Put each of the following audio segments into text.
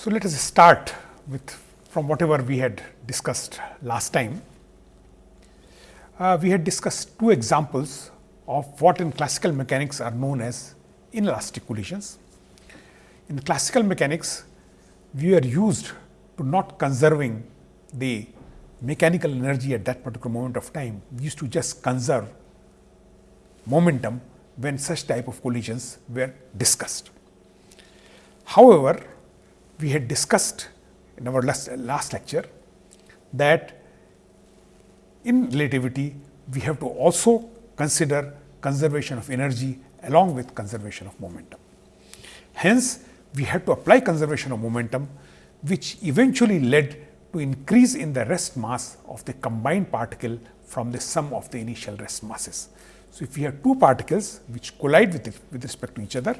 So, let us start with from whatever we had discussed last time. Uh, we had discussed two examples of what in classical mechanics are known as inelastic collisions. In classical mechanics, we are used to not conserving the mechanical energy at that particular moment of time. We used to just conserve momentum when such type of collisions were discussed. However, we had discussed in our last, last lecture that in relativity we have to also consider conservation of energy along with conservation of momentum. Hence, we had to apply conservation of momentum which eventually led to increase in the rest mass of the combined particle from the sum of the initial rest masses. So, if we have two particles which collide with, it, with respect to each other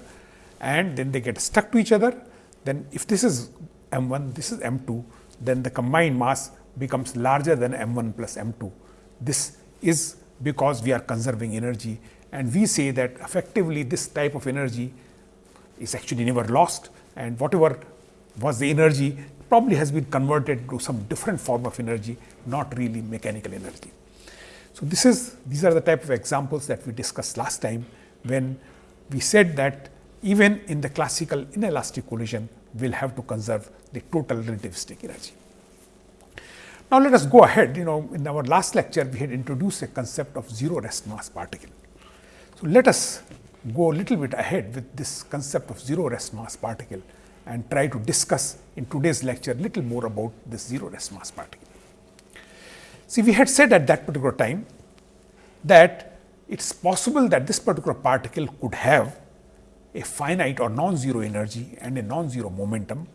and then they get stuck to each other, then if this is m 1, this is m 2, then the combined mass becomes larger than m 1 plus m 2. This is because we are conserving energy and we say that effectively this type of energy is actually never lost and whatever was the energy probably has been converted to some different form of energy, not really mechanical energy. So, this is these are the type of examples that we discussed last time when we said that even in the classical inelastic collision we will have to conserve the total relativistic energy. Now, let us go ahead you know in our last lecture we had introduced a concept of zero rest mass particle. So, let us go a little bit ahead with this concept of zero rest mass particle and try to discuss in today's lecture little more about this zero rest mass particle. See, we had said at that particular time that it is possible that this particular particle could have a finite or non-zero energy and a non-zero momentum,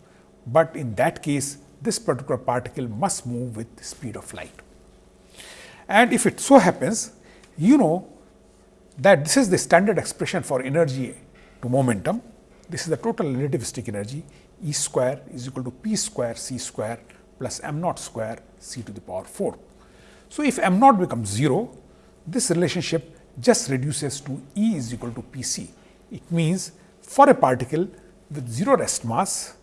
but in that case this particular particle must move with the speed of light. And if it so happens, you know that this is the standard expression for energy to momentum this is the total relativistic energy E square is equal to p square c square plus m naught square c to the power 4. So, if m naught becomes 0, this relationship just reduces to E is equal to p c. It means, for a particle with 0 rest mass,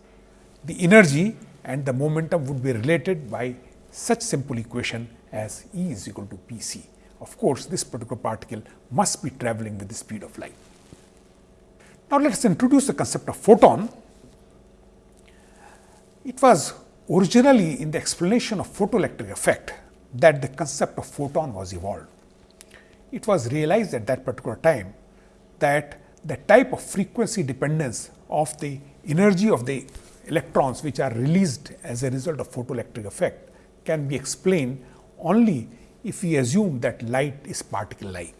the energy and the momentum would be related by such simple equation as E is equal to p c. Of course, this particular particle must be travelling with the speed of light. Now, let us introduce the concept of photon. It was originally in the explanation of photoelectric effect that the concept of photon was evolved. It was realized at that particular time that the type of frequency dependence of the energy of the electrons which are released as a result of photoelectric effect can be explained only if we assume that light is particle like.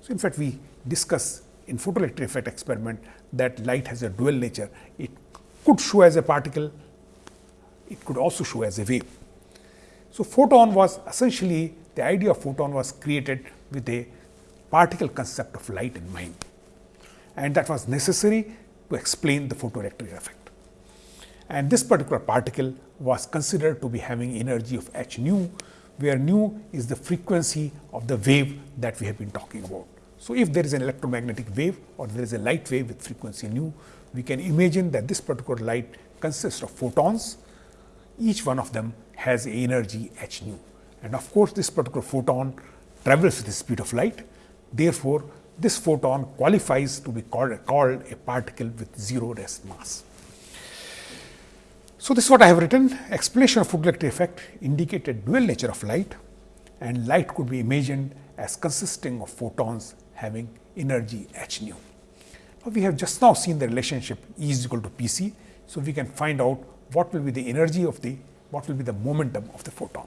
So, in fact, we discuss in photoelectric effect experiment that light has a dual nature. It could show as a particle, it could also show as a wave. So, photon was essentially the idea of photon was created with a particle concept of light in mind and that was necessary to explain the photoelectric effect. And this particular particle was considered to be having energy of h nu, where nu is the frequency of the wave that we have been talking about. So, if there is an electromagnetic wave or there is a light wave with frequency nu, we can imagine that this particular light consists of photons, each one of them has energy h nu. And of course, this particular photon travels with the speed of light. Therefore, this photon qualifies to be called, called a particle with zero rest mass. So, this is what I have written explanation of photoelectric effect indicated dual nature of light and light could be imagined as consisting of photons having energy h nu. Now, we have just now seen the relationship E is equal to P c. So, we can find out what will be the energy of the what will be the momentum of the photon.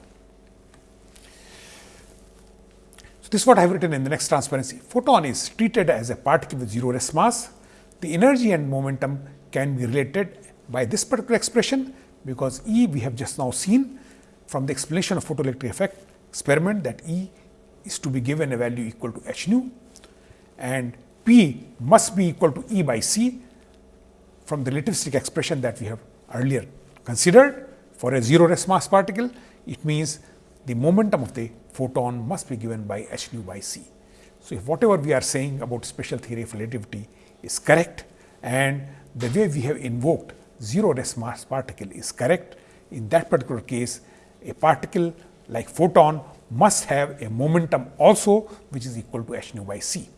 So, this is what I have written in the next transparency. Photon is treated as a particle with zero rest mass. The energy and momentum can be related by this particular expression, because E we have just now seen from the explanation of photoelectric effect experiment that E is to be given a value equal to h nu and P must be equal to E by C from the relativistic expression that we have earlier considered for a zero rest mass particle. It means the momentum of the photon must be given by h nu by c. So, if whatever we are saying about special theory of relativity is correct and the way we have invoked zero rest mass particle is correct. In that particular case, a particle like photon must have a momentum also which is equal to h nu by c.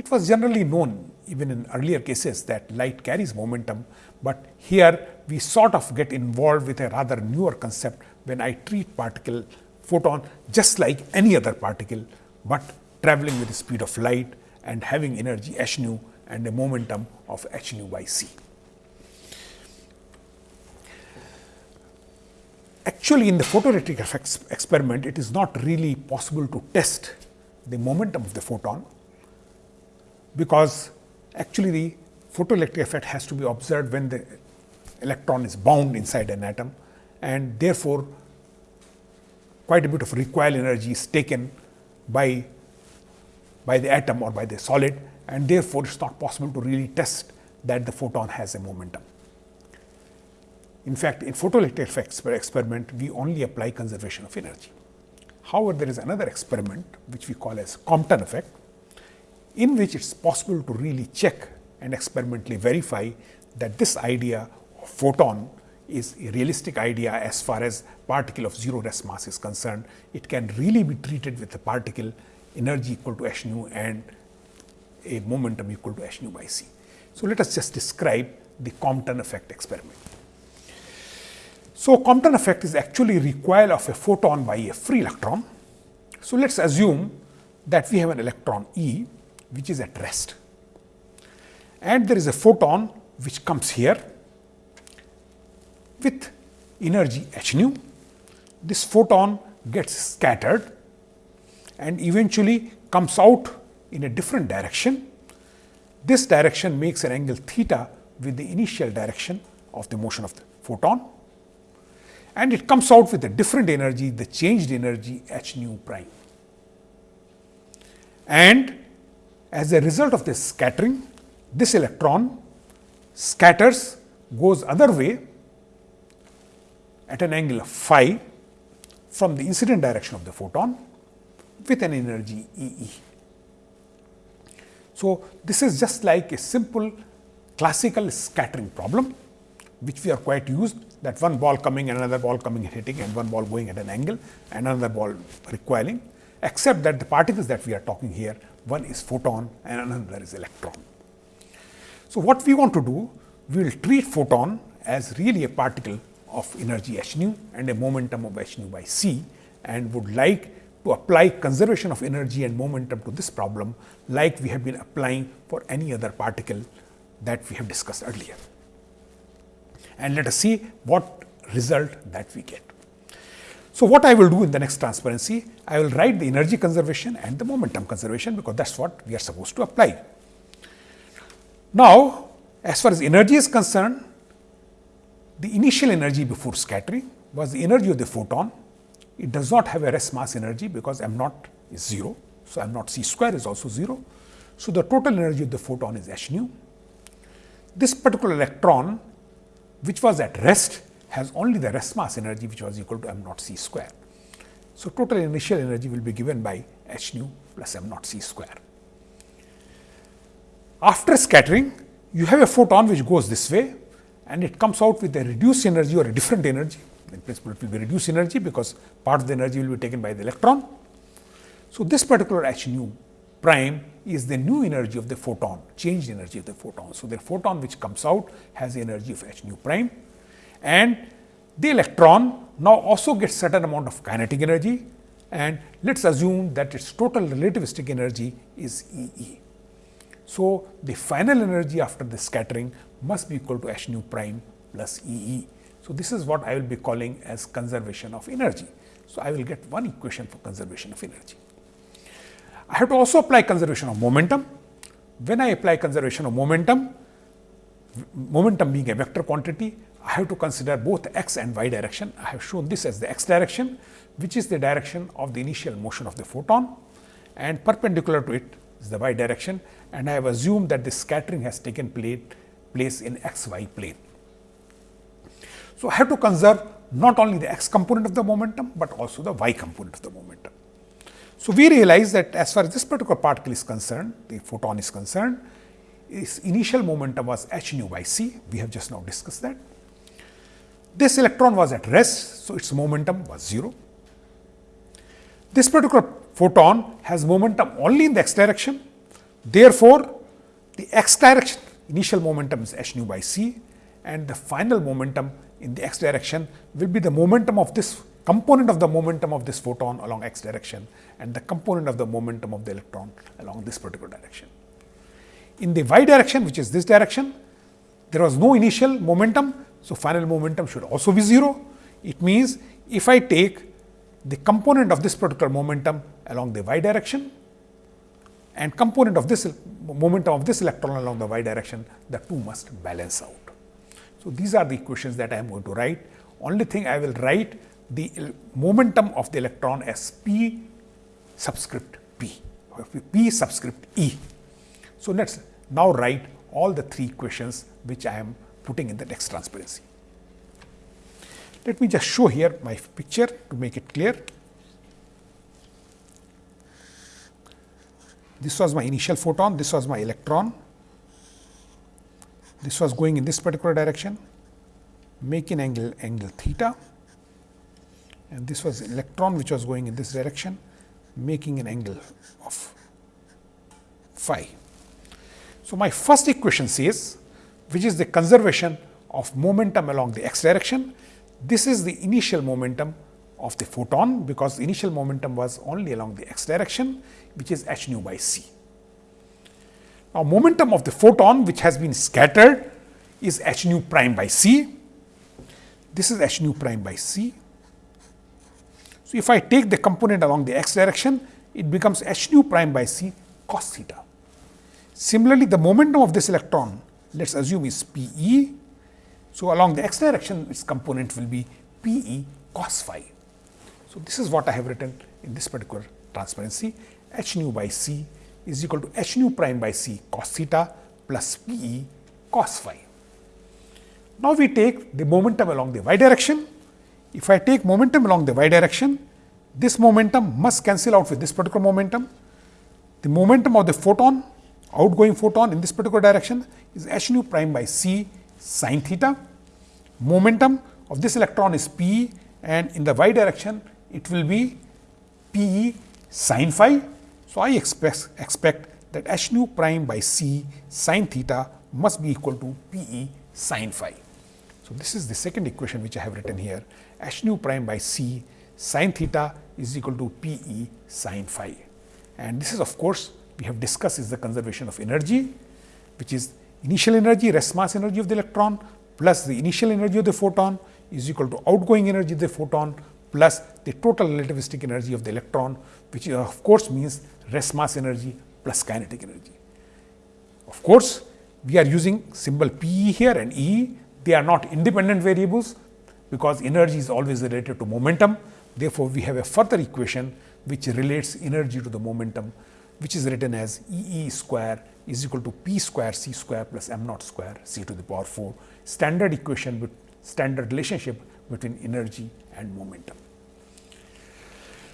It was generally known even in earlier cases that light carries momentum, but here we sort of get involved with a rather newer concept when I treat particle photon just like any other particle, but traveling with the speed of light and having energy h nu and a momentum of h nu by c. Actually, in the photoelectric effects experiment, it is not really possible to test the momentum of the photon, because actually the photoelectric effect has to be observed when the electron is bound inside an atom and therefore, quite a bit of recoil energy is taken by, by the atom or by the solid and therefore, it is not possible to really test that the photon has a momentum. In fact, in photoelectric effects experiment, we only apply conservation of energy. However, there is another experiment which we call as Compton effect, in which it is possible to really check and experimentally verify that this idea of photon is a realistic idea as far as particle of zero rest mass is concerned. It can really be treated with a particle energy equal to h nu and a momentum equal to h nu by c. So, let us just describe the Compton effect experiment. So, Compton effect is actually recoil of a photon by a free electron. So, let us assume that we have an electron E which is at rest and there is a photon which comes here with energy h nu. This photon gets scattered and eventually comes out in a different direction. This direction makes an angle theta with the initial direction of the motion of the photon and it comes out with a different energy, the changed energy h nu prime. And as a result of this scattering, this electron scatters goes other way at an angle of phi from the incident direction of the photon with an energy E e. So, this is just like a simple classical scattering problem, which we are quite used that one ball coming and another ball coming and hitting and one ball going at an angle and another ball recoiling, except that the particles that we are talking here, one is photon and another is electron. So, what we want to do, we will treat photon as really a particle of energy h nu and a momentum of h nu by c and would like to apply conservation of energy and momentum to this problem like we have been applying for any other particle that we have discussed earlier. And let us see what result that we get. So, what I will do in the next transparency, I will write the energy conservation and the momentum conservation, because that is what we are supposed to apply. Now, as far as energy is concerned, the initial energy before scattering was the energy of the photon. It does not have a rest mass energy because m naught is 0. So, m naught c square is also 0. So, the total energy of the photon is h nu. This particular electron which was at rest has only the rest mass energy which was equal to m naught c square. So, total initial energy will be given by h nu plus m naught c square. After scattering, you have a photon which goes this way and it comes out with a reduced energy or a different energy. In principle, it will be reduced energy because part of the energy will be taken by the electron. So, this particular h nu prime is the new energy of the photon, changed energy of the photon. So, the photon which comes out has the energy of h nu prime and the electron now also gets certain amount of kinetic energy and let us assume that its total relativistic energy is E e. So, the final energy after the scattering must be equal to h nu prime plus E e. So, this is what I will be calling as conservation of energy. So, I will get one equation for conservation of energy. I have to also apply conservation of momentum. When I apply conservation of momentum, momentum being a vector quantity, I have to consider both x and y direction. I have shown this as the x direction, which is the direction of the initial motion of the photon and perpendicular to it is the y direction and I have assumed that the scattering has taken place in x y plane. So, I have to conserve not only the x component of the momentum, but also the y component of the momentum. So, we realize that as far as this particular particle is concerned, the photon is concerned, its initial momentum was h nu by c, we have just now discussed that. This electron was at rest, so its momentum was 0. This particular photon has momentum only in the x direction. Therefore, the x direction initial momentum is h nu by c and the final momentum in the x direction will be the momentum of this component of the momentum of this photon along x direction and the component of the momentum of the electron along this particular direction. In the y direction which is this direction, there was no initial momentum. So, final momentum should also be 0. It means, if I take the component of this particular momentum along the y direction and component of this momentum of this electron along the y direction, the two must balance out. So, these are the equations that I am going to write. Only thing I will write the momentum of the electron as p subscript p, p subscript e. So, let us now write all the three equations which I am putting in the next transparency. Let me just show here my picture to make it clear. This was my initial photon, this was my electron, this was going in this particular direction, making angle angle theta and this was electron which was going in this direction making an angle of phi. So, my first equation says which is the conservation of momentum along the x direction. This is the initial momentum of the photon, because the initial momentum was only along the x direction which is h nu by c. Now, momentum of the photon which has been scattered is h nu prime by c. This is h nu prime by c so, if I take the component along the x direction, it becomes h nu prime by c cos theta. Similarly, the momentum of this electron, let us assume is P e. So, along the x direction, its component will be P e cos phi. So, this is what I have written in this particular transparency h nu by c is equal to h nu prime by c cos theta plus P e cos phi. Now, we take the momentum along the y direction if I take momentum along the y direction, this momentum must cancel out with this particular momentum. The momentum of the photon, outgoing photon in this particular direction is h nu prime by c sin theta. Momentum of this electron is p and in the y direction it will be p e sin phi. So, I expect, expect that h nu prime by c sin theta must be equal to p e sin phi. So, this is the second equation which I have written here h nu prime by c sin theta is equal to p e sin phi. And this is of course, we have discussed is the conservation of energy, which is initial energy rest mass energy of the electron plus the initial energy of the photon is equal to outgoing energy of the photon plus the total relativistic energy of the electron, which uh, of course means rest mass energy plus kinetic energy. Of course, we are using symbol P here and E, they are not independent variables, because energy is always related to momentum. Therefore, we have a further equation which relates energy to the momentum which is written as E e square is equal to p square c square plus m naught square c to the power 4 standard equation with standard relationship between energy and momentum.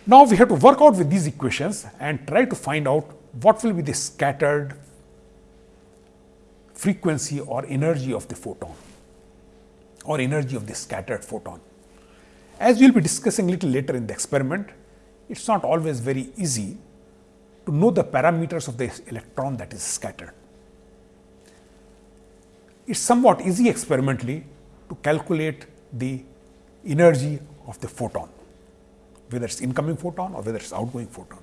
Now, we have to work out with these equations and try to find out what will be the scattered frequency or energy of the photon or energy of the scattered photon. As we will be discussing little later in the experiment, it is not always very easy to know the parameters of the electron that is scattered. It is somewhat easy experimentally to calculate the energy of the photon, whether it is incoming photon or whether it is outgoing photon.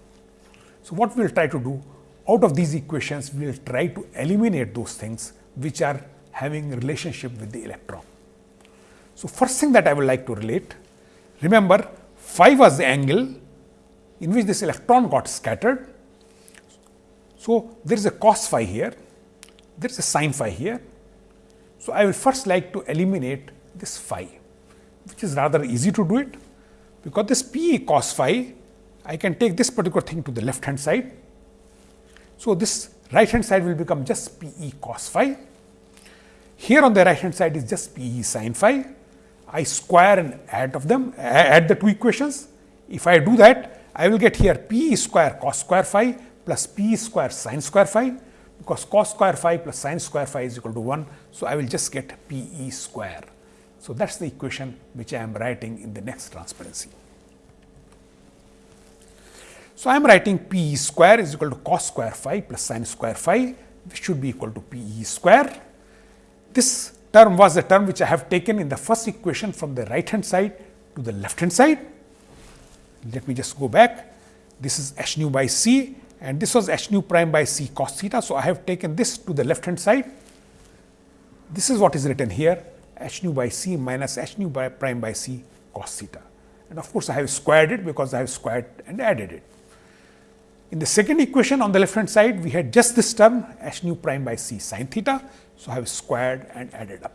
So, what we will try to do out of these equations, we will try to eliminate those things which are having relationship with the electron. So, first thing that I would like to relate, remember phi was the angle in which this electron got scattered. So, there is a cos phi here, there is a sin phi here. So, I will first like to eliminate this phi, which is rather easy to do it, because this p cos phi, I can take this particular thing to the left hand side. So, this right hand side will become just p e cos phi. Here on the right hand side is just p e sin phi I square and add of them, add the two equations. If I do that, I will get here p e square cos square phi plus p square sin square phi. because cos square phi plus sin square phi is equal to 1. So, I will just get P e square. So, that is the equation which I am writing in the next transparency. So, I am writing P e square is equal to cos square phi plus sin square phi which should be equal to P e square. This term was the term which I have taken in the first equation from the right hand side to the left hand side. Let me just go back. This is h nu by c and this was h nu prime by c cos theta. So, I have taken this to the left hand side. This is what is written here h nu by c minus h nu by prime by c cos theta. And of course, I have squared it because I have squared and added it. In the second equation on the left hand side, we had just this term h nu prime by c sin theta. So, I have squared and added up.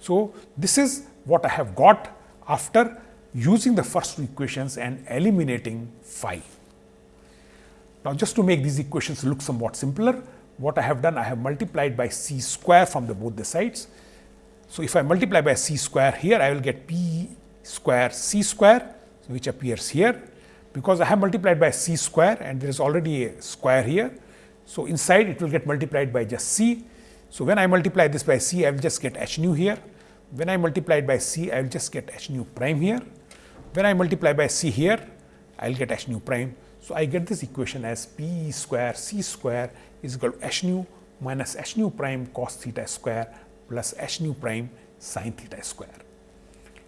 So, this is what I have got after using the first two equations and eliminating phi. Now, just to make these equations look somewhat simpler, what I have done, I have multiplied by c square from the both the sides. So, if I multiply by c square here, I will get p square c square, which appears here, because I have multiplied by c square and there is already a square here. So, inside it will get multiplied by just c. So, when I multiply this by c, I will just get h nu here. When I multiply it by c, I will just get h nu prime here. When I multiply by c here, I will get h nu prime. So, I get this equation as p square c square is equal to h nu minus h nu prime cos theta square plus h nu prime sin theta square.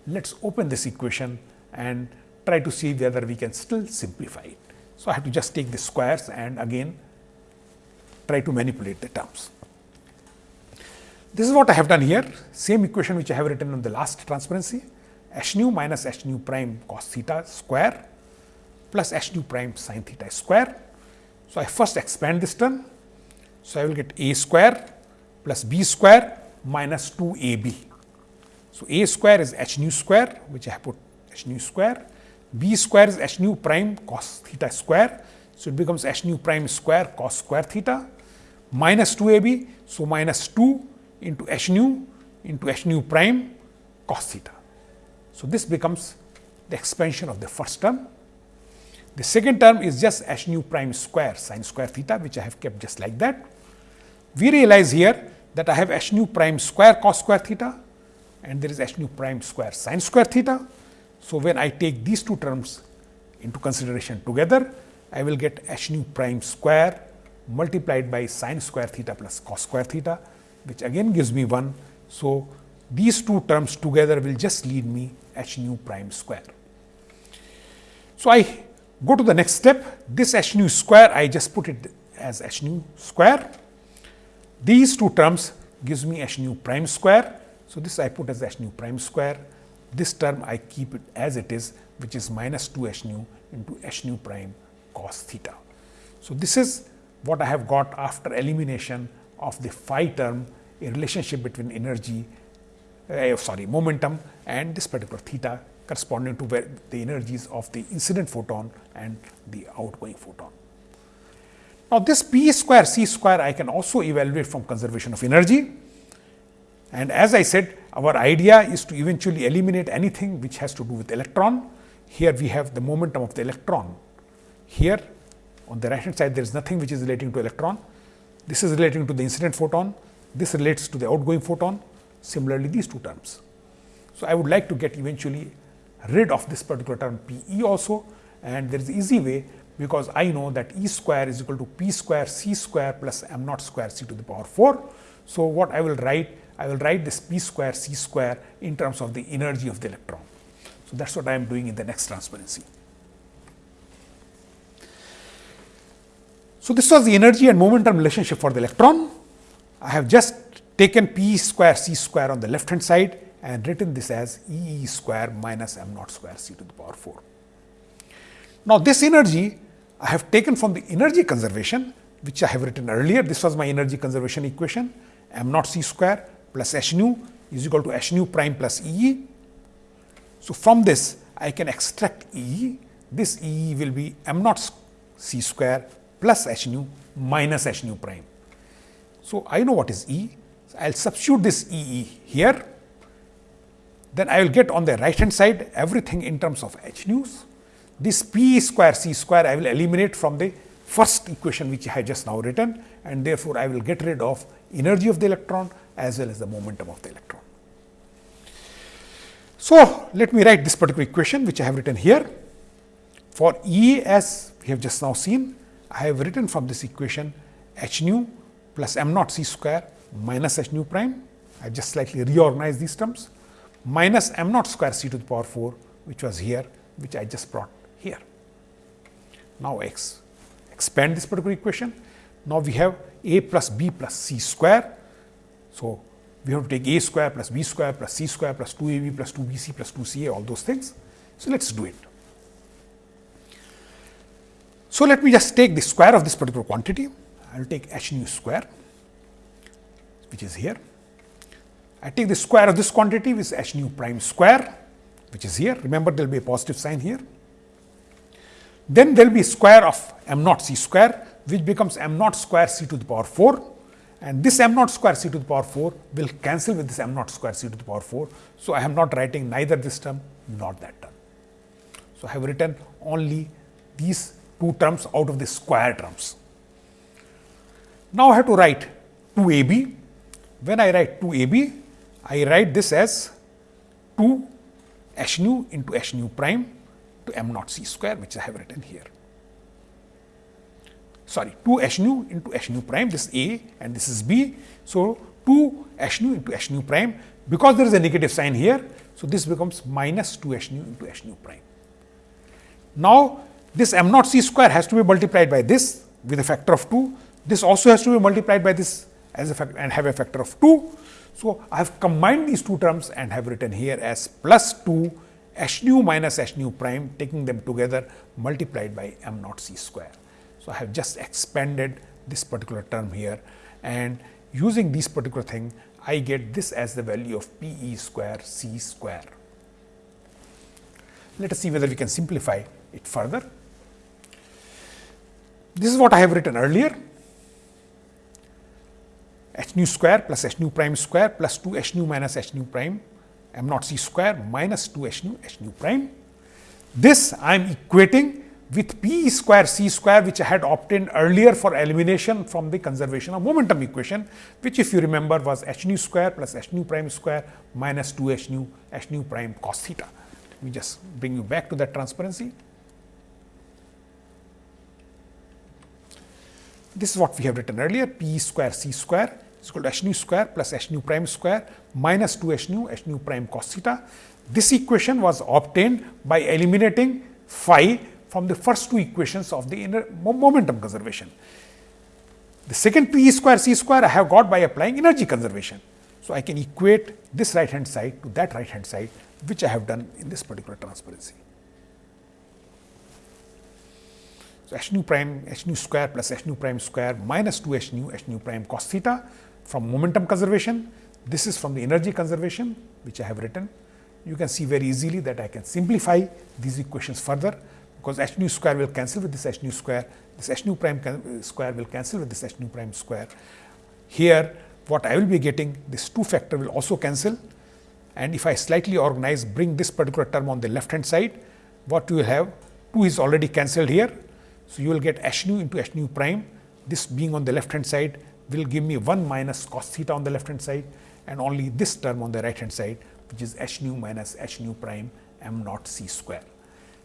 Let us open this equation and try to see whether we can still simplify it. So, I have to just take the squares and again try to manipulate the terms. This is what I have done here, same equation which I have written on the last transparency, h nu minus h nu prime cos theta square plus h nu prime sin theta square. So, I first expand this term. So, I will get a square plus b square minus 2 a b. So, a square is h nu square which I have put h nu square, b square is h nu prime cos theta square. So, it becomes h nu prime square cos square theta minus 2 a b. So, minus 2 into h nu into h nu prime cos theta. So, this becomes the expansion of the first term. The second term is just h nu prime square sin square theta which I have kept just like that. We realize here that I have h nu prime square cos square theta and there is h nu prime square sin square theta. So, when I take these two terms into consideration together, I will get h nu prime square multiplied by sin square theta plus cos square theta which again gives me 1. So, these two terms together will just lead me h nu prime square. So, I go to the next step this h nu square I just put it as h nu square. These two terms gives me h nu prime square. So, this I put as h nu prime square. This term I keep it as it is which is minus 2 h nu into h nu prime cos theta. So, this is what I have got after elimination of the phi term a relationship between energy uh, sorry momentum and this particular theta corresponding to where the energies of the incident photon and the outgoing photon. Now, this p square c square I can also evaluate from conservation of energy and as I said our idea is to eventually eliminate anything which has to do with electron. Here we have the momentum of the electron. Here on the right hand side there is nothing which is relating to electron. This is relating to the incident photon. This relates to the outgoing photon. Similarly, these two terms. So, I would like to get eventually rid of this particular term P e also and there is easy way because I know that E square is equal to P square C square plus m naught square C to the power 4. So, what I will write? I will write this P square C square in terms of the energy of the electron. So, that is what I am doing in the next transparency. So, this was the energy and momentum relationship for the electron. I have just taken P square C square on the left hand side and written this as E E square minus m naught square C to the power 4. Now, this energy I have taken from the energy conservation which I have written earlier. This was my energy conservation equation m naught C square plus h nu is equal to h nu prime plus E e. So, from this I can extract E. This E will be m naught C square plus h nu minus h nu prime. So, I know what is E. So, I will substitute this E e here. Then I will get on the right hand side everything in terms of h nu's. This p square c square I will eliminate from the first equation which I have just now written and therefore, I will get rid of energy of the electron as well as the momentum of the electron. So, let me write this particular equation which I have written here. For E as we have just now seen, I have written from this equation h nu plus m naught c square minus h nu prime. I have just slightly reorganized these terms minus m naught square c to the power 4 which was here which I just brought here. Now, x expand this particular equation. Now, we have a plus b plus c square. So, we have to take a square plus b square plus c square plus 2 ab plus 2 bc plus 2 ca all those things. So, let us do it. So, let me just take the square of this particular quantity. I will take h nu square which is here. I take the square of this quantity which is h nu prime square which is here. Remember there will be a positive sign here. Then there will be square of m naught c square which becomes m naught square c to the power 4 and this m naught square c to the power 4 will cancel with this m naught square c to the power 4. So, I am not writing neither this term nor that term. So, I have written only these two terms out of the square terms. Now, I have to write 2 a b. When I write 2 a b, I write this as 2 h nu into h nu prime to m naught c square which I have written here. Sorry 2 h nu into h nu prime this is a and this is b. So, 2 h nu into h nu prime because there is a negative sign here. So, this becomes minus 2 h nu into h nu prime. Now, this m naught c square has to be multiplied by this with a factor of 2. This also has to be multiplied by this as a factor and have a factor of 2. So, I have combined these two terms and have written here as plus 2 h nu minus h nu prime taking them together multiplied by m naught c square. So, I have just expanded this particular term here and using this particular thing I get this as the value of p e square c square. Let us see whether we can simplify it further. This is what I have written earlier h nu square plus h nu prime square plus 2 h nu minus h nu prime m naught c square minus 2 h nu h nu prime. This I am equating with p square c square which I had obtained earlier for elimination from the conservation of momentum equation which if you remember was h nu square plus h nu prime square minus 2 h nu h nu prime cos theta. Let me just bring you back to that transparency. This is what we have written earlier p square c square is to h nu square plus h nu prime square minus 2 h nu h nu prime cos theta. This equation was obtained by eliminating phi from the first two equations of the inner momentum conservation. The second p square c square I have got by applying energy conservation. So, I can equate this right hand side to that right hand side which I have done in this particular transparency. So, h nu prime h nu square plus h nu prime square minus 2 h nu h nu prime cos theta from momentum conservation. This is from the energy conservation which I have written. You can see very easily that I can simplify these equations further because h nu square will cancel with this h nu square, this h nu prime square will cancel with this h nu prime square. Here what I will be getting this 2 factor will also cancel and if I slightly organize bring this particular term on the left hand side, what you will have 2 is already cancelled here so, you will get h nu into h nu prime, this being on the left hand side will give me 1 minus cos theta on the left hand side and only this term on the right hand side which is h nu minus h nu prime m naught c square.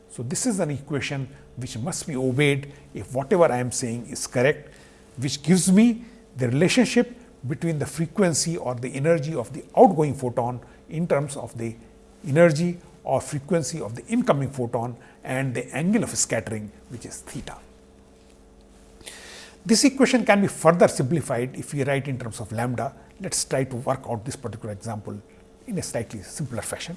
So, this is an equation which must be obeyed if whatever I am saying is correct, which gives me the relationship between the frequency or the energy of the outgoing photon in terms of the energy or frequency of the incoming photon and the angle of scattering which is theta. This equation can be further simplified if we write in terms of lambda. Let us try to work out this particular example in a slightly simpler fashion.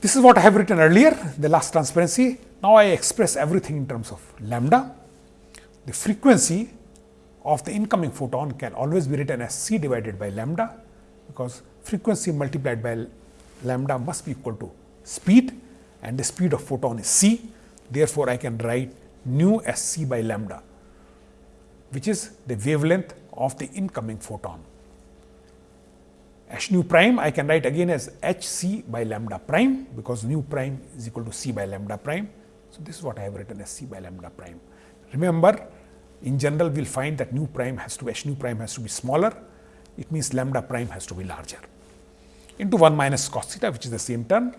This is what I have written earlier, the last transparency. Now, I express everything in terms of lambda. The frequency of the incoming photon can always be written as c divided by lambda, because frequency multiplied by lambda must be equal to speed and the speed of photon is c. Therefore, I can write nu as c by lambda which is the wavelength of the incoming photon. H nu prime I can write again as h c by lambda prime because nu prime is equal to c by lambda prime. So, this is what I have written as c by lambda prime. Remember in general we will find that nu prime has to h nu prime has to be smaller, it means lambda prime has to be larger into 1 minus cos theta which is the same term.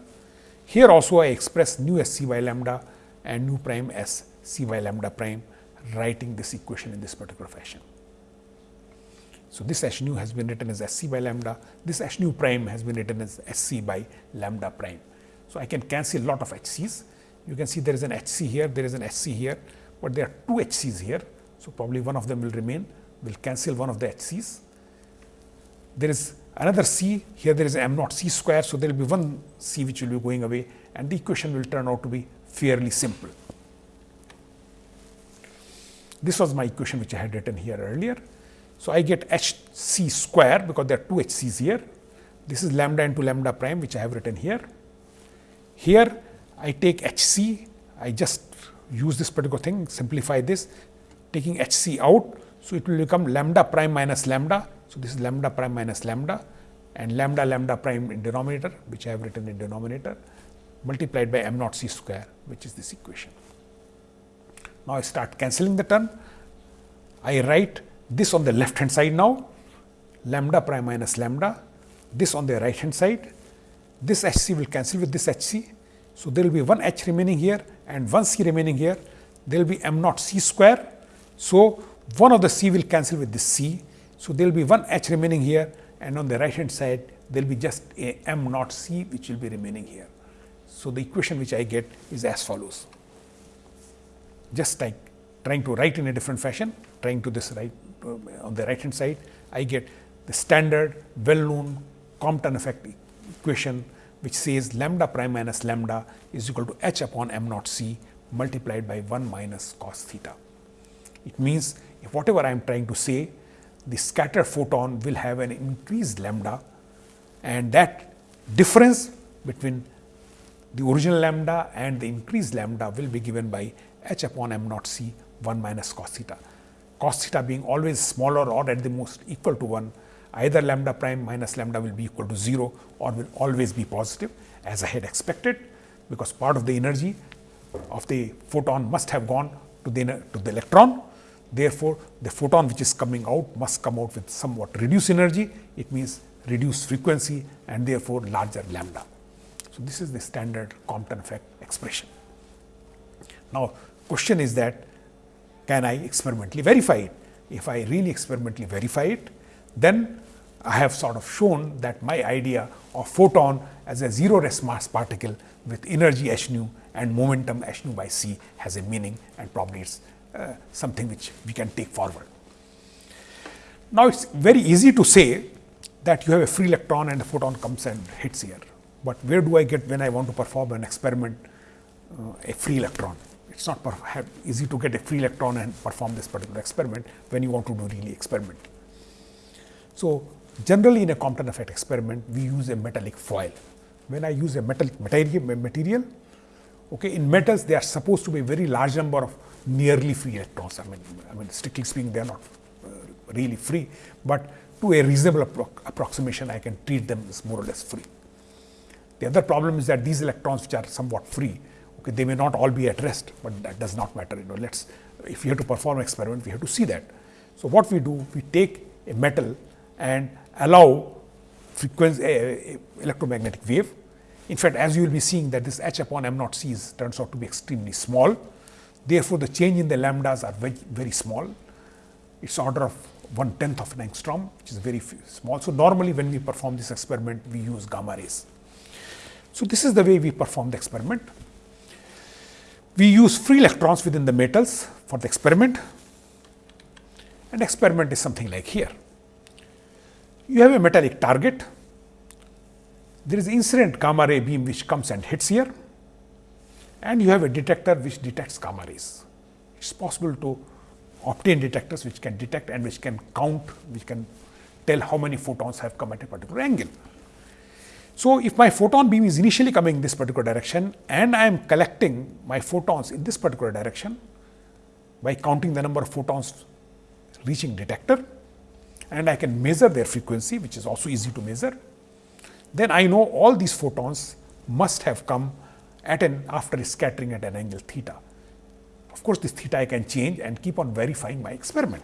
Here also I express nu as c by lambda and nu prime as c by lambda prime writing this equation in this particular fashion. So, this h nu has been written as s c by lambda, this h nu prime has been written as s c by lambda prime. So, I can cancel a lot of h c's. You can see there is an h c here, there is an h c here, but there are two h c's here. So, probably one of them will remain, will cancel one of the h c's. There is another c, here there is m naught c square. So, there will be one c which will be going away and the equation will turn out to be fairly simple. This was my equation which I had written here earlier. So, I get h c square because there are two h c's here. This is lambda into lambda prime which I have written here. Here I take h c, I just use this particular thing, simplify this, taking h c out. So, it will become lambda prime minus lambda. So, this is lambda prime minus lambda and lambda lambda prime in denominator which I have written in denominator multiplied by m naught c square which is this equation. Now, I start cancelling the term. I write this on the left hand side now lambda prime minus lambda, this on the right hand side, this h c will cancel with this h c. So, there will be one h remaining here and one c remaining here, there will be m naught c square. So, one of the c will cancel with this c. So, there will be one h remaining here and on the right hand side there will be just a m naught c which will be remaining here. So, the equation which I get is as follows just like trying to write in a different fashion, trying to this right uh, on the right hand side, I get the standard well known Compton effect equation which says lambda prime minus lambda is equal to h upon m naught c multiplied by 1 minus cos theta. It means if whatever I am trying to say, the scattered photon will have an increased lambda and that difference between the original lambda and the increased lambda will be given by h upon m naught c 1 minus cos theta. Cos theta being always smaller or at the most equal to 1, either lambda prime minus lambda will be equal to 0 or will always be positive as I had expected, because part of the energy of the photon must have gone to the, to the electron. Therefore, the photon which is coming out must come out with somewhat reduced energy. It means reduced frequency and therefore, larger lambda. So, this is the standard Compton effect expression. Now, question is that can I experimentally verify it? If I really experimentally verify it, then I have sort of shown that my idea of photon as a zero rest mass particle with energy h nu and momentum h nu by c has a meaning and probably it is uh, something which we can take forward. Now, it is very easy to say that you have a free electron and a photon comes and hits here, but where do I get when I want to perform an experiment uh, a free electron? It is not easy to get a free electron and perform this particular experiment when you want to do really experiment. So, generally in a Compton effect experiment, we use a metallic foil. When I use a metallic material, material okay, in metals they are supposed to be a very large number of nearly free electrons. I mean, I mean strictly speaking they are not uh, really free, but to a reasonable appro approximation I can treat them as more or less free. The other problem is that these electrons which are somewhat free, they may not all be at rest, but that does not matter. You know, let's if we have to perform experiment, we have to see that. So what we do, we take a metal and allow frequency uh, electromagnetic wave. In fact, as you will be seeing that this h upon m naught c turns out to be extremely small. Therefore, the change in the lambdas are very, very small. It's order of one tenth of an angstrom, which is very small. So normally, when we perform this experiment, we use gamma rays. So this is the way we perform the experiment. We use free electrons within the metals for the experiment and experiment is something like here. You have a metallic target, there is incident gamma ray beam which comes and hits here and you have a detector which detects gamma rays. It is possible to obtain detectors which can detect and which can count, which can tell how many photons have come at a particular angle. So, if my photon beam is initially coming in this particular direction and I am collecting my photons in this particular direction by counting the number of photons reaching detector and I can measure their frequency which is also easy to measure, then I know all these photons must have come at an after scattering at an angle theta. Of course, this theta I can change and keep on verifying my experiment.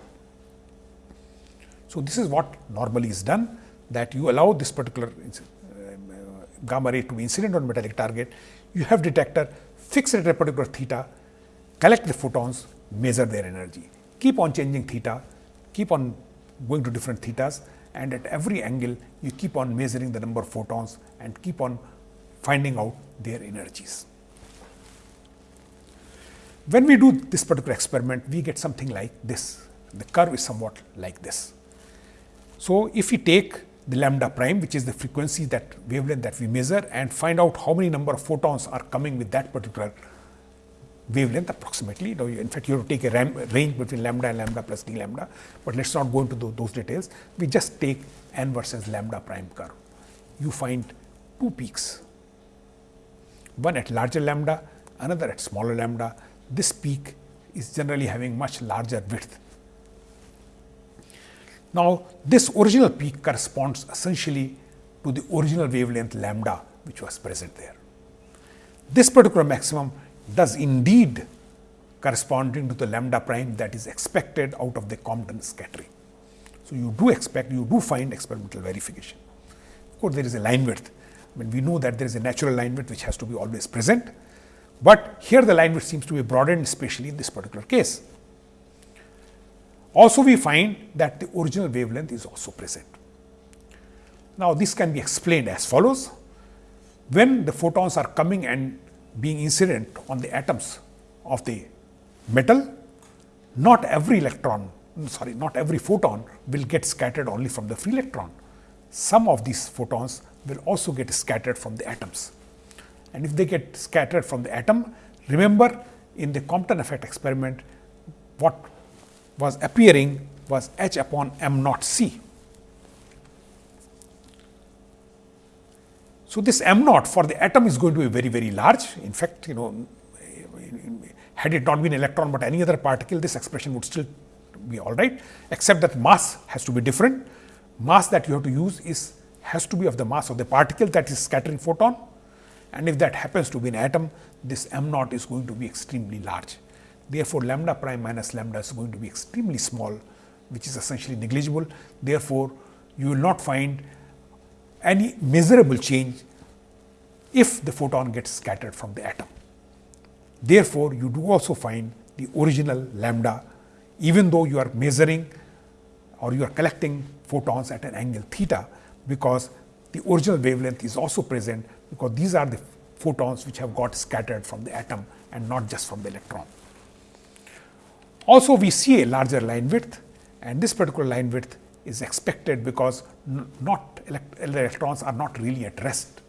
So, this is what normally is done that you allow this particular gamma ray to be incident on metallic target. You have detector fix it at a particular theta, collect the photons, measure their energy. Keep on changing theta, keep on going to different thetas and at every angle you keep on measuring the number of photons and keep on finding out their energies. When we do this particular experiment, we get something like this. The curve is somewhat like this. So, if we take the lambda prime which is the frequency that wavelength that we measure and find out how many number of photons are coming with that particular wavelength approximately. Now, in fact, you have to take a range between lambda and lambda plus d lambda, but let us not go into those details. We just take n versus lambda prime curve. You find two peaks, one at larger lambda, another at smaller lambda. This peak is generally having much larger width now, this original peak corresponds essentially to the original wavelength lambda which was present there. This particular maximum does indeed corresponding to the lambda prime that is expected out of the Compton scattering. So, you do expect, you do find experimental verification. Of course, there is a line width. I mean, we know that there is a natural line width which has to be always present, but here the line width seems to be broadened especially in this particular case. Also we find that the original wavelength is also present. Now, this can be explained as follows. When the photons are coming and being incident on the atoms of the metal, not every electron, sorry, not every photon will get scattered only from the free electron. Some of these photons will also get scattered from the atoms. And if they get scattered from the atom, remember in the Compton effect experiment, what was appearing was h upon m naught c. So, this m naught for the atom is going to be very very large. In fact, you know had it not been electron, but any other particle this expression would still be all right, except that mass has to be different. Mass that you have to use is has to be of the mass of the particle that is scattering photon and if that happens to be an atom, this m naught is going to be extremely large. Therefore, lambda prime minus lambda is going to be extremely small, which is essentially negligible. Therefore, you will not find any measurable change if the photon gets scattered from the atom. Therefore, you do also find the original lambda even though you are measuring or you are collecting photons at an angle theta, because the original wavelength is also present because these are the photons which have got scattered from the atom and not just from the electron. Also we see a larger line width and this particular line width is expected because not elect electrons are not really at rest.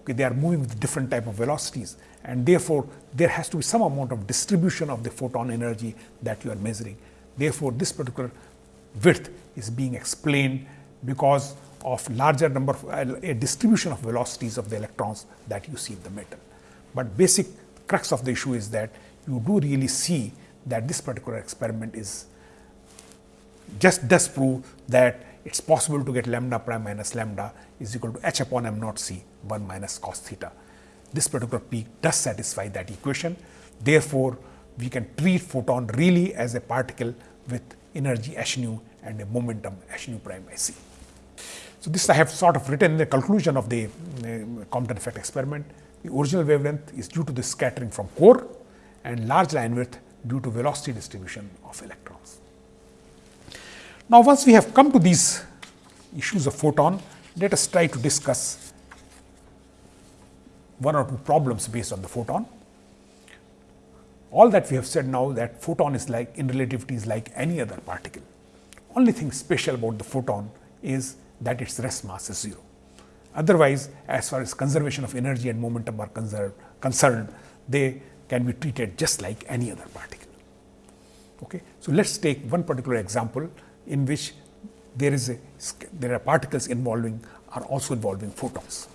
Okay, they are moving with different type of velocities and therefore, there has to be some amount of distribution of the photon energy that you are measuring. Therefore, this particular width is being explained because of larger number of uh, a distribution of velocities of the electrons that you see in the metal. But basic crux of the issue is that you do really see that this particular experiment is just does prove that it is possible to get lambda prime minus lambda is equal to h upon m naught c 1 minus cos theta. This particular peak does satisfy that equation. Therefore, we can treat photon really as a particle with energy h nu and a momentum h nu prime by c. So, this I have sort of written the conclusion of the uh, Compton effect experiment. The original wavelength is due to the scattering from core and large line width due to velocity distribution of electrons. Now, once we have come to these issues of photon, let us try to discuss one or two problems based on the photon. All that we have said now that photon is like in relativity is like any other particle. Only thing special about the photon is that its rest mass is 0. Otherwise, as far as conservation of energy and momentum are concerned, they can be treated just like any other particle. Okay. So, let us take one particular example in which there is a there are particles involving are also involving photons.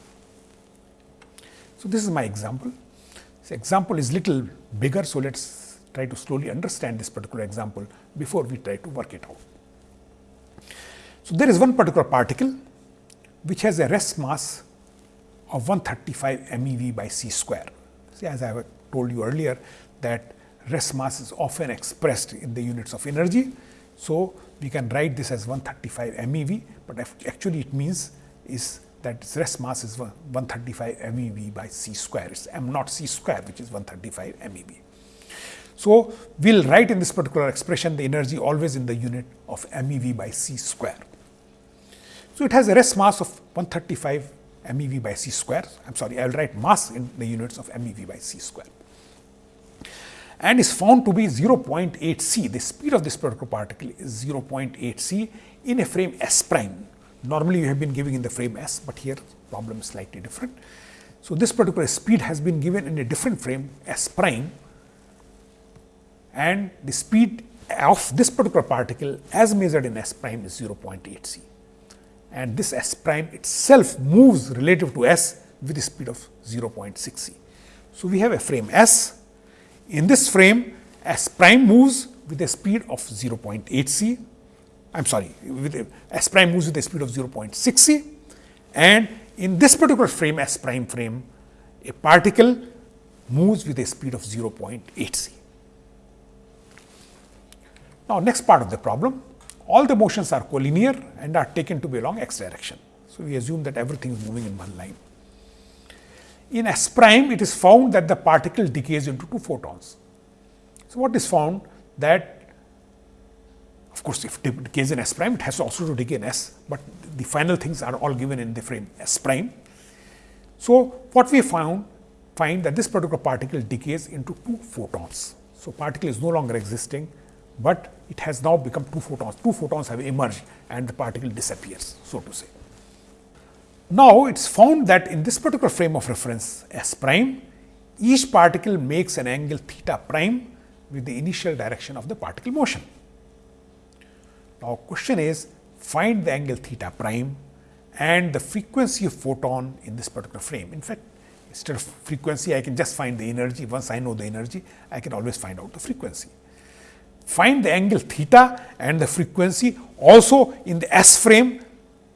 So, this is my example. This example is little bigger. So, let us try to slowly understand this particular example before we try to work it out. So, there is one particular particle which has a rest mass of 135 MeV by c square See, as I have told you earlier that rest mass is often expressed in the units of energy. So, we can write this as 135 MeV, but actually it means is that rest mass is 135 MeV by c square. It is m naught c square which is 135 MeV. So, we will write in this particular expression the energy always in the unit of MeV by c square. So, it has a rest mass of 135 MeV by c square. I am sorry, I will write mass in the units of MeV by c square and is found to be 0.8 c. The speed of this particular particle is 0.8 c in a frame S prime. Normally, you have been giving in the frame S, but here problem is slightly different. So, this particular speed has been given in a different frame S prime and the speed of this particular particle as measured in S prime is 0.8 c and this S prime itself moves relative to S with a speed of 0.6 c. So, we have a frame S in this frame, S prime moves with a speed of 0.8 c. I am sorry, with S prime moves with a speed of 0.6 c. And in this particular frame, S prime frame, a particle moves with a speed of 0.8 c. Now, next part of the problem, all the motions are collinear and are taken to be along x direction. So, we assume that everything is moving in one line. In S prime, it is found that the particle decays into two photons. So, what is found that of course, if it decays in S prime, it has also to decay in S, but the final things are all given in the frame S prime. So, what we found find that this particular particle decays into two photons. So, particle is no longer existing, but it has now become two photons. Two photons have emerged and the particle disappears, so to say. Now, it is found that in this particular frame of reference S prime, each particle makes an angle theta prime with the initial direction of the particle motion. Now, question is find the angle theta prime and the frequency of photon in this particular frame. In fact, instead of frequency, I can just find the energy. Once I know the energy, I can always find out the frequency. Find the angle theta and the frequency also in the S frame.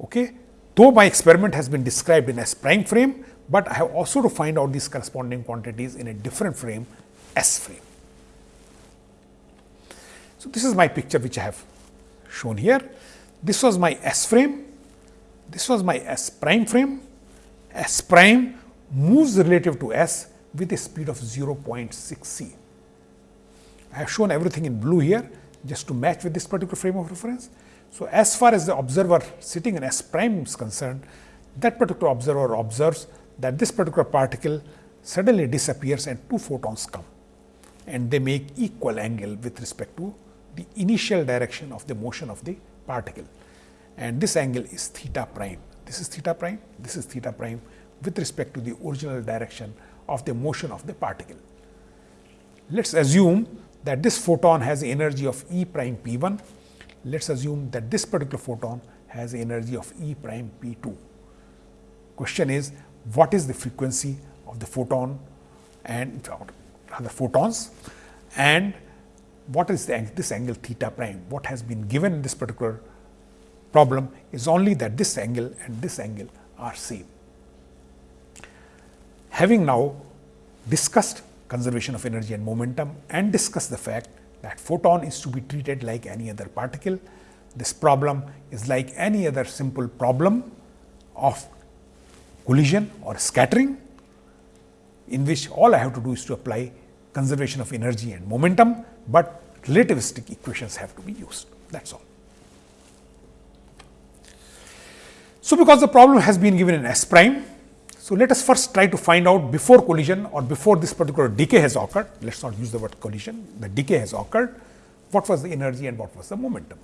Okay, Though my experiment has been described in S prime frame, but I have also to find out these corresponding quantities in a different frame S frame. So, this is my picture which I have shown here. This was my S frame, this was my S prime frame. S prime moves relative to S with a speed of 0.6 c. I have shown everything in blue here just to match with this particular frame of reference. So, as far as the observer sitting in S prime is concerned, that particular observer observes that this particular particle suddenly disappears and two photons come and they make equal angle with respect to the initial direction of the motion of the particle and this angle is theta prime. This is theta prime, this is theta prime with respect to the original direction of the motion of the particle. Let us assume that this photon has energy of E prime p 1 let us assume that this particular photon has energy of E prime p 2. Question is what is the frequency of the photon and the photons and what is the, this angle theta prime? What has been given in this particular problem is only that this angle and this angle are same. Having now discussed conservation of energy and momentum and discussed the fact that photon is to be treated like any other particle. This problem is like any other simple problem of collision or scattering in which all I have to do is to apply conservation of energy and momentum, but relativistic equations have to be used that is all. So, because the problem has been given in S prime so, let us first try to find out before collision or before this particular decay has occurred, let us not use the word collision, the decay has occurred, what was the energy and what was the momentum.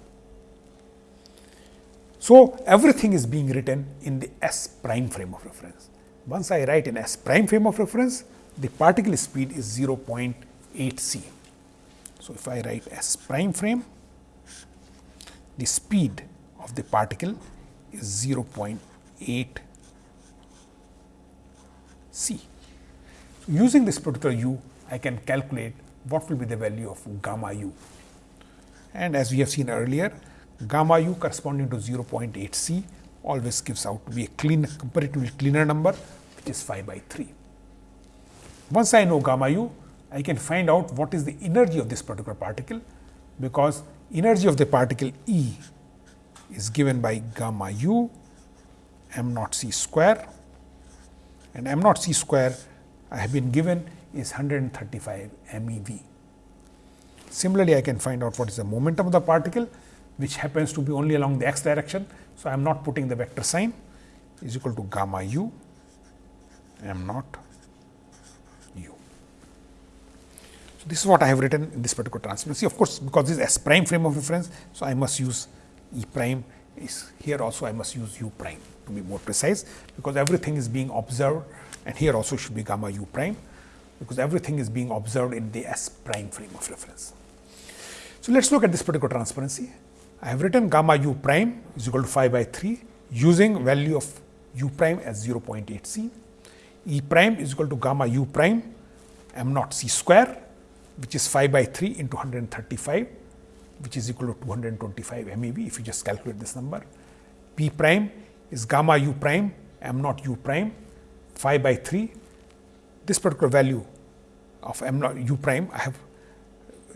So, everything is being written in the S prime frame of reference. Once I write in S prime frame of reference, the particle speed is 0.8 c. So, if I write S prime frame, the speed of the particle is 0.8 C. Using this particular u, I can calculate what will be the value of gamma u. And as we have seen earlier, gamma u corresponding to 0.8 c always gives out to be a clean, comparatively cleaner number, which is 5 by 3. Once I know gamma u, I can find out what is the energy of this particular particle, because energy of the particle E is given by gamma u m naught c square and m naught c square I have been given is 135 MeV. Similarly, I can find out what is the momentum of the particle which happens to be only along the x direction. So, I am not putting the vector sign is equal to gamma u m naught u. So, this is what I have written in this particular transparency. Of course, because this is S prime frame of reference. So, I must use E prime is here also I must use u prime to be more precise, because everything is being observed and here also should be gamma u prime, because everything is being observed in the S prime frame of reference. So, let us look at this particular transparency. I have written gamma u prime is equal to 5 by 3 using value of u prime as 0.8 c, E prime is equal to gamma u prime m naught c square which is 5 by 3 into 135 which is equal to 225 MeV if you just calculate this number. P prime is gamma u prime m naught u prime 5 by 3. This particular value of m naught u prime I have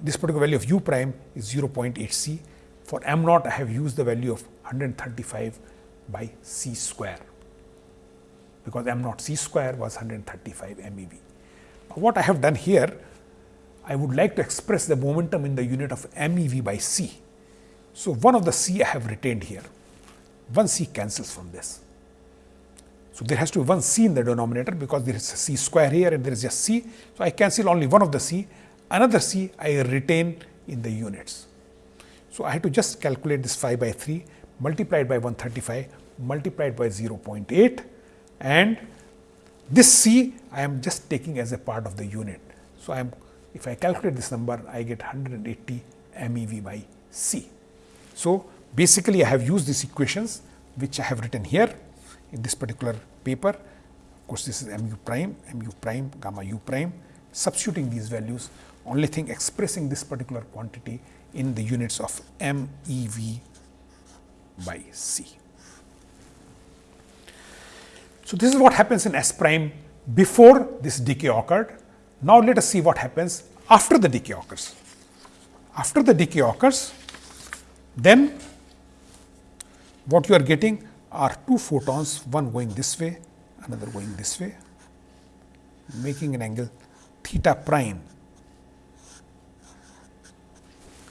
this particular value of u prime is 0.8 c. For m naught I have used the value of 135 by c square because m naught c square was 135 MeV. What I have done here I would like to express the momentum in the unit of MeV by c. So, one of the c I have retained here, one c cancels from this. So, there has to be one c in the denominator because there is a c square here and there is just c. So, I cancel only one of the c, another c I retain in the units. So, I have to just calculate this 5 by 3 multiplied by 135 multiplied by 0.8 and this c I am just taking as a part of the unit. So, I am if I calculate this number, I get 180 MeV by C. So, basically I have used these equations which I have written here in this particular paper. Of course, this is mu prime, mu prime, gamma u prime, substituting these values, only thing expressing this particular quantity in the units of MeV by C. So, this is what happens in S prime before this decay occurred now, let us see what happens after the decay occurs. After the decay occurs, then what you are getting are two photons, one going this way, another going this way, making an angle theta prime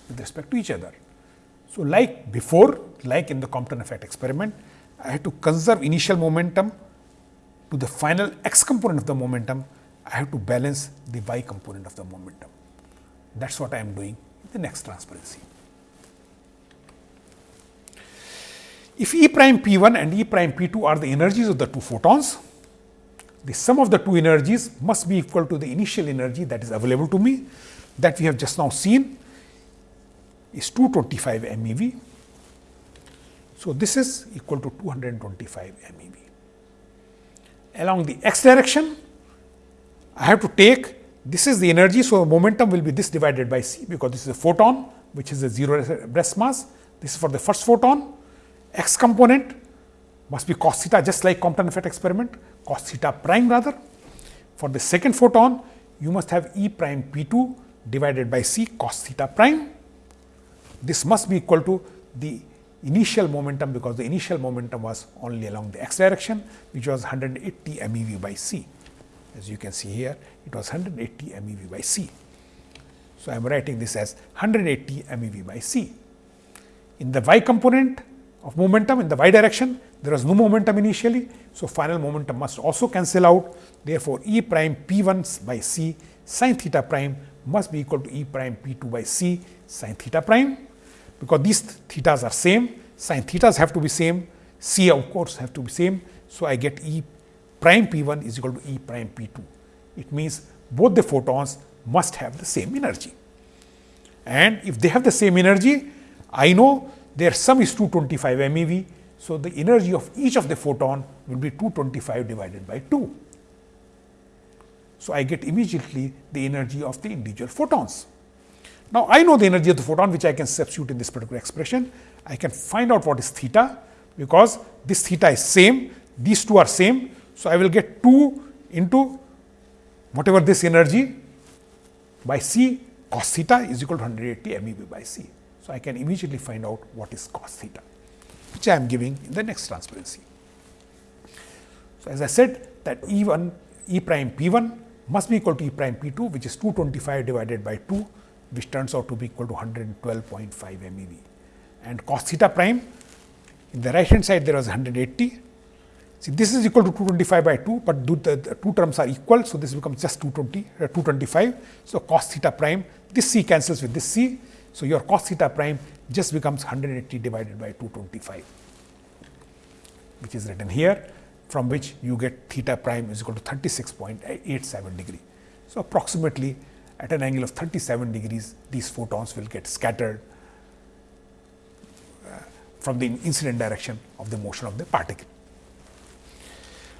with respect to each other. So, like before, like in the Compton effect experiment, I had to conserve initial momentum to the final x component of the momentum I have to balance the y component of the momentum. That is what I am doing in the next transparency. If E prime P 1 and E prime P 2 are the energies of the two photons, the sum of the two energies must be equal to the initial energy that is available to me that we have just now seen is 225 MeV. So, this is equal to 225 MeV. Along the x direction, I have to take this is the energy. So, momentum will be this divided by c because this is a photon which is a zero rest mass. This is for the first photon x component must be cos theta just like Compton effect experiment cos theta prime rather. For the second photon you must have E prime P 2 divided by c cos theta prime. This must be equal to the initial momentum because the initial momentum was only along the x direction which was 180 MeV by c as you can see here it was 180 MeV by C. So, I am writing this as 180 MeV by C. In the y component of momentum in the y direction there was no momentum initially. So, final momentum must also cancel out therefore, E prime P 1 by C sin theta prime must be equal to E prime P 2 by C sin theta prime because these thetas are same sin thetas have to be same C of course have to be same. So, I get E prime P 1 is equal to E prime P 2. It means both the photons must have the same energy. And if they have the same energy, I know their sum is 225 MeV. So, the energy of each of the photon will be 225 divided by 2. So, I get immediately the energy of the individual photons. Now, I know the energy of the photon which I can substitute in this particular expression. I can find out what is theta because this theta is same, these two are same. So, I will get 2 into whatever this energy by c cos theta is equal to 180 MeV by c. So, I can immediately find out what is cos theta, which I am giving in the next transparency. So, as I said that E 1 E prime P 1 must be equal to E prime P 2 which is 225 divided by 2 which turns out to be equal to 112.5 MeV and cos theta prime in the right hand side there was 180. See this is equal to 225 by 2, but the, the two terms are equal. So, this becomes just 220 uh, 225. So, cos theta prime this c cancels with this c. So, your cos theta prime just becomes 180 divided by 225 which is written here from which you get theta prime is equal to 36.87 degree. So, approximately at an angle of 37 degrees these photons will get scattered uh, from the incident direction of the motion of the particle.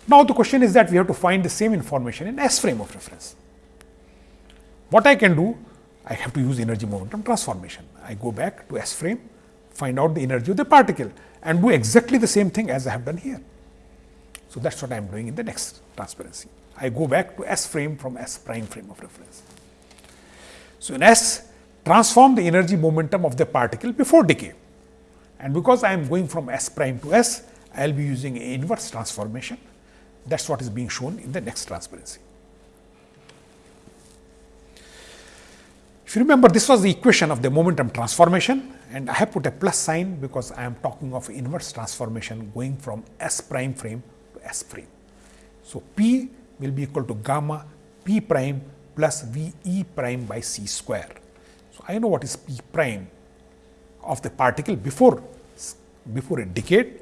Now, the question is that we have to find the same information in S frame of reference. What I can do? I have to use energy momentum transformation. I go back to S frame, find out the energy of the particle and do exactly the same thing as I have done here. So, that is what I am doing in the next transparency. I go back to S frame from S prime frame of reference. So, in S transform the energy momentum of the particle before decay and because I am going from S prime to S, I will be using inverse transformation. That is what is being shown in the next transparency. If you remember this was the equation of the momentum transformation and I have put a plus sign because I am talking of inverse transformation going from S prime frame to S frame. So, P will be equal to gamma P prime plus V E prime by C square. So, I know what is P prime of the particle before, before it decayed.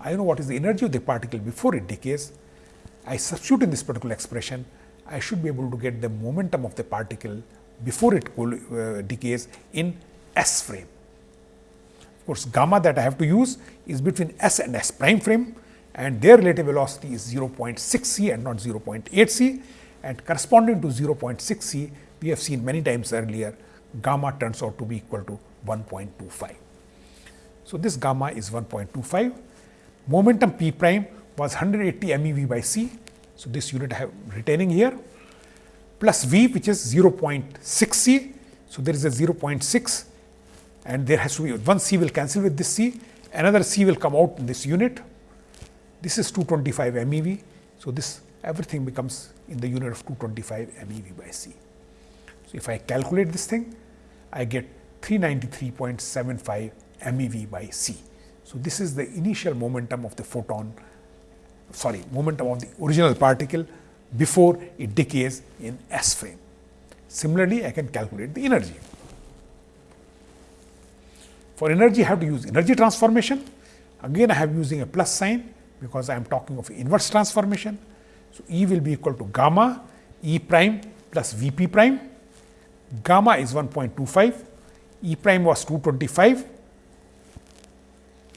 I know what is the energy of the particle before it decays. I substitute in this particular expression, I should be able to get the momentum of the particle before it uh, decays in S frame. Of course, gamma that I have to use is between S and S prime frame and their relative velocity is 0.6 c and not 0.8 c and corresponding to 0.6 c we have seen many times earlier gamma turns out to be equal to 1.25. So, this gamma is 1.25 momentum p prime was 180 MeV by c. So, this unit I have retaining here plus v which is 0.6 c. So, there is a 0.6 and there has to be one c will cancel with this c another c will come out in this unit this is 225 MeV. So, this everything becomes in the unit of 225 MeV by C. So, if I calculate this thing, I get 393.75 MeV by C. So, this is the initial momentum of the photon, sorry, momentum of the original particle before it decays in S frame. Similarly, I can calculate the energy. For energy, I have to use energy transformation. Again, I have using a plus sign because I am talking of inverse transformation. So, E will be equal to gamma E prime plus V p prime. Gamma is 1.25, E prime was 225,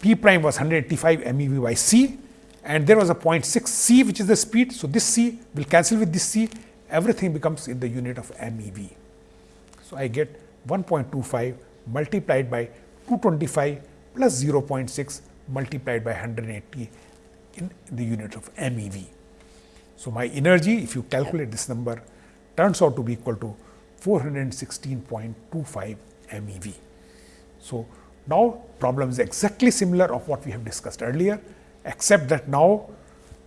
P prime was 185 MeV by C and there was a 0.6 C which is the speed. So, this C will cancel with this C, everything becomes in the unit of MeV. So, I get 1.25 multiplied by 225 plus 0.6 multiplied by 180 in the unit of MeV. So, my energy if you calculate this number turns out to be equal to 416.25 MeV. So, now problem is exactly similar of what we have discussed earlier, except that now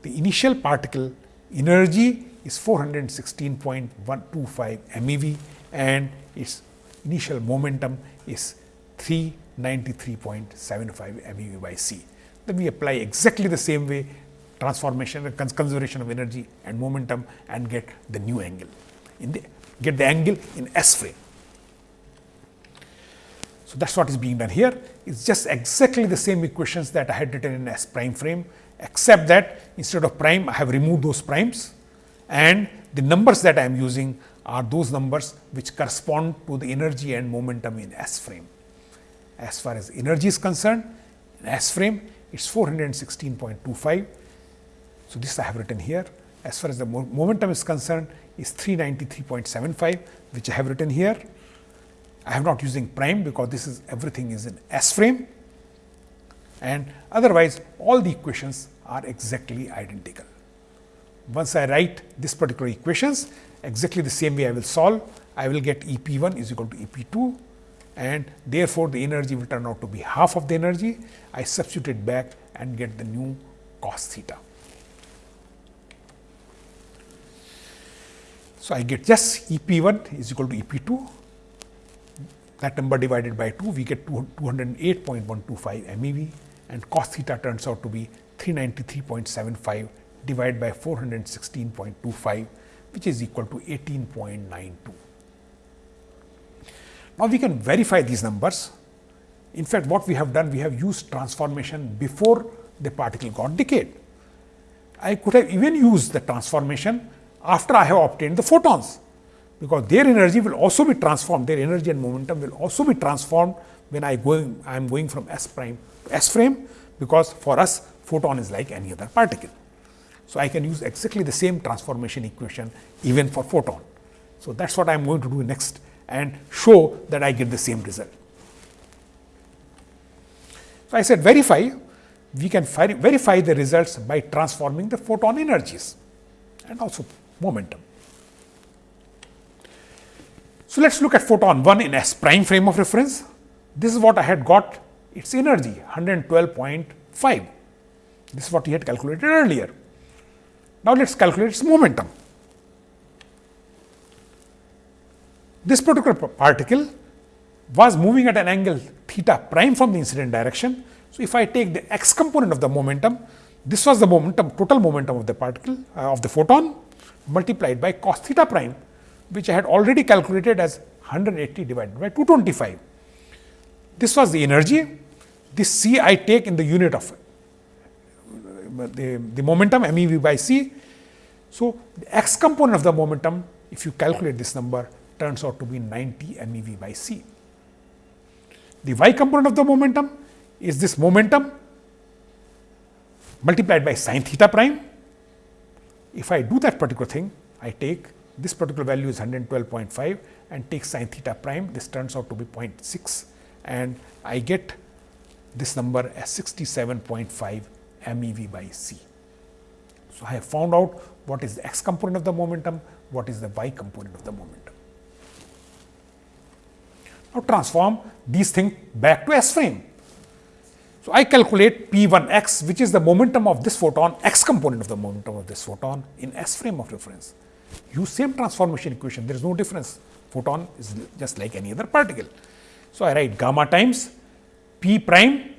the initial particle energy is 416.125 MeV and its initial momentum is 393.75 MeV by C then we apply exactly the same way transformation cons conservation of energy and momentum and get the new angle in the get the angle in S frame. So, that is what is being done here. It is just exactly the same equations that I had written in S prime frame, except that instead of prime I have removed those primes and the numbers that I am using are those numbers which correspond to the energy and momentum in S frame. As far as energy is concerned, in S frame it is 416.25. So, this I have written here as far as the mo momentum is concerned is 393.75 which I have written here. I have not using prime because this is everything is in S frame and otherwise all the equations are exactly identical. Once I write this particular equations exactly the same way I will solve. I will get E p 1 is equal to E p 2 and therefore, the energy will turn out to be half of the energy. I substitute it back and get the new cos theta. So, I get just E p 1 is equal to E p 2 that number divided by 2 we get 208.125 MeV and cos theta turns out to be 393.75 divided by 416.25 which is equal to 18.92. Now, we can verify these numbers. In fact, what we have done, we have used transformation before the particle got decayed. I could have even used the transformation after I have obtained the photons, because their energy will also be transformed, their energy and momentum will also be transformed when I going I am going from S prime to S frame, because for us photon is like any other particle. So, I can use exactly the same transformation equation even for photon. So, that is what I am going to do next and show that I get the same result. So, I said verify, we can verify the results by transforming the photon energies and also momentum. So, let us look at photon 1 in S prime frame of reference. This is what I had got its energy 112.5. This is what we had calculated earlier. Now, let us calculate its momentum. This particular particle was moving at an angle theta prime from the incident direction. So, if I take the x component of the momentum, this was the momentum total momentum of the particle uh, of the photon multiplied by cos theta prime, which I had already calculated as 180 divided by 225. This was the energy, this c I take in the unit of uh, the, the momentum m e v by c. So, the x component of the momentum, if you calculate this number, turns out to be 90 MeV by c. The y component of the momentum is this momentum multiplied by sin theta prime. If I do that particular thing, I take this particular value is 112.5 and take sin theta prime, this turns out to be 0.6 and I get this number as 67.5 MeV by c. So, I have found out what is the x component of the momentum, what is the y component of the momentum. Now, transform these things back to S frame. So, I calculate P 1 x which is the momentum of this photon x component of the momentum of this photon in S frame of reference. Use same transformation equation there is no difference photon is just like any other particle. So, I write gamma times P prime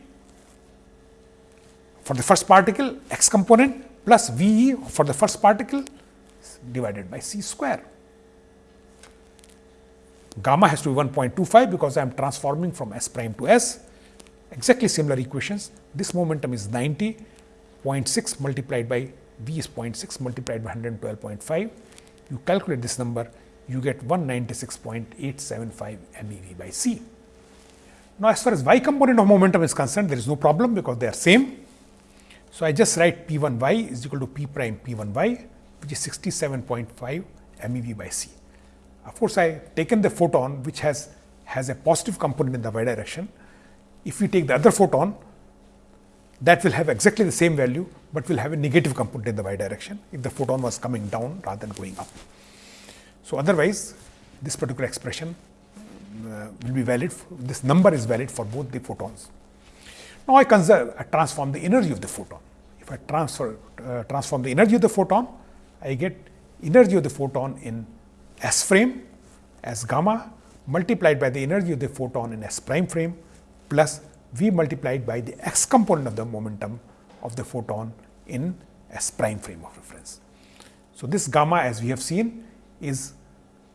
for the first particle x component plus V e for the first particle divided by c square gamma has to be 1.25 because I am transforming from S prime to S. Exactly similar equations. This momentum is 90, 0.6 multiplied by V is 0.6 multiplied by 112.5. You calculate this number, you get 196.875 MeV by C. Now, as far as y component of momentum is concerned, there is no problem because they are same. So, I just write P 1 y is equal to P prime P 1 y, which is 67.5 MeV by C. Of course, I taken the photon which has, has a positive component in the y direction. If we take the other photon, that will have exactly the same value, but will have a negative component in the y direction if the photon was coming down rather than going up. So, otherwise this particular expression uh, will be valid, this number is valid for both the photons. Now, I conserve, I transform the energy of the photon. If I transfer, uh, transform the energy of the photon, I get energy of the photon in S frame as gamma multiplied by the energy of the photon in S prime frame plus V multiplied by the x component of the momentum of the photon in S prime frame of reference. So, this gamma as we have seen is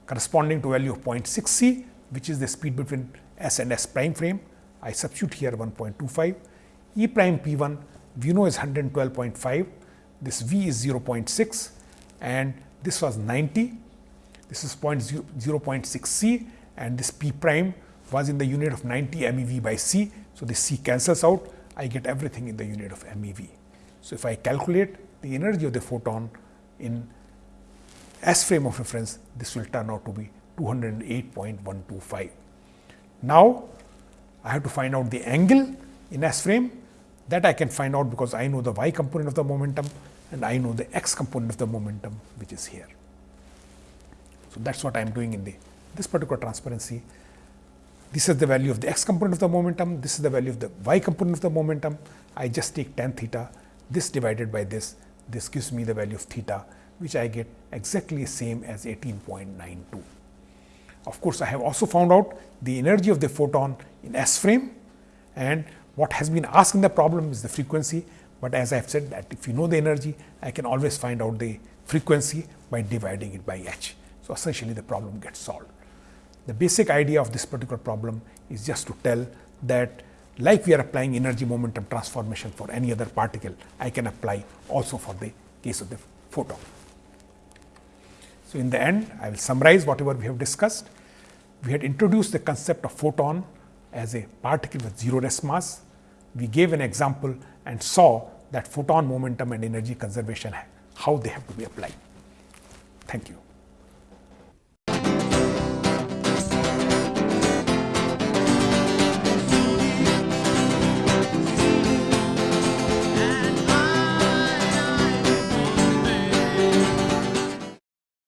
corresponding to value of 0.6 c which is the speed between S and S prime frame. I substitute here 1.25 E prime P 1 we know is 112.5 this V is 0.6 and this was 90 this is 0, 0.6 c and this p prime was in the unit of 90 MeV by c. So, this c cancels out, I get everything in the unit of MeV. So, if I calculate the energy of the photon in S frame of reference, this will turn out to be 208.125. Now, I have to find out the angle in S frame that I can find out because I know the y component of the momentum and I know the x component of the momentum which is here. So, that is what I am doing in the this particular transparency. This is the value of the x component of the momentum, this is the value of the y component of the momentum. I just take tan theta, this divided by this, this gives me the value of theta, which I get exactly same as 18.92. Of course, I have also found out the energy of the photon in S frame and what has been asked in the problem is the frequency, but as I have said that if you know the energy, I can always find out the frequency by dividing it by h. So, essentially the problem gets solved. The basic idea of this particular problem is just to tell that like we are applying energy momentum transformation for any other particle, I can apply also for the case of the photon. So, in the end I will summarize whatever we have discussed. We had introduced the concept of photon as a particle with zero rest mass. We gave an example and saw that photon momentum and energy conservation how they have to be applied. Thank you.